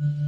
Mm-hmm.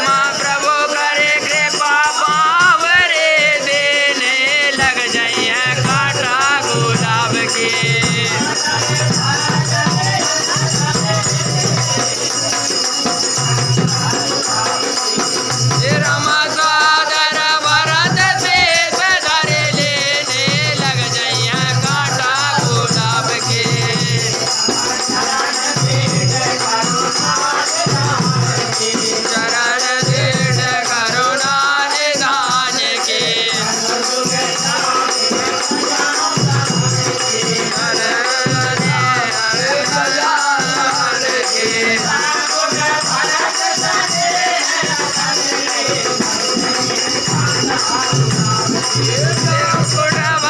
Yeah.